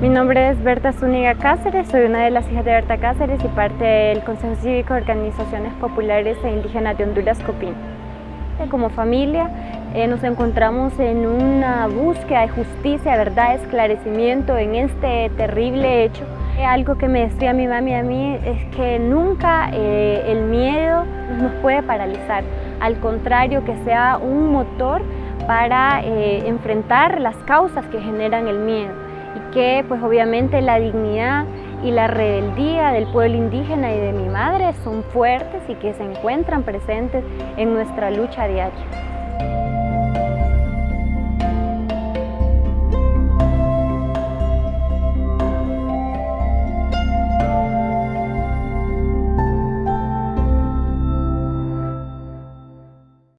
Mi nombre es Berta Zúñiga Cáceres, soy una de las hijas de Berta Cáceres y parte del Consejo Cívico de Organizaciones Populares e Indígenas de Honduras, COPIN. Como familia eh, nos encontramos en una búsqueda de justicia, verdad, esclarecimiento en este terrible hecho. Eh, algo que me decía mi mami a mí es que nunca eh, el miedo nos puede paralizar, al contrario que sea un motor para enfrentar las causas que generan el miedo y que pues obviamente la dignidad y la rebeldía del pueblo indígena y de mi madre son fuertes y que se encuentran presentes en nuestra lucha diaria.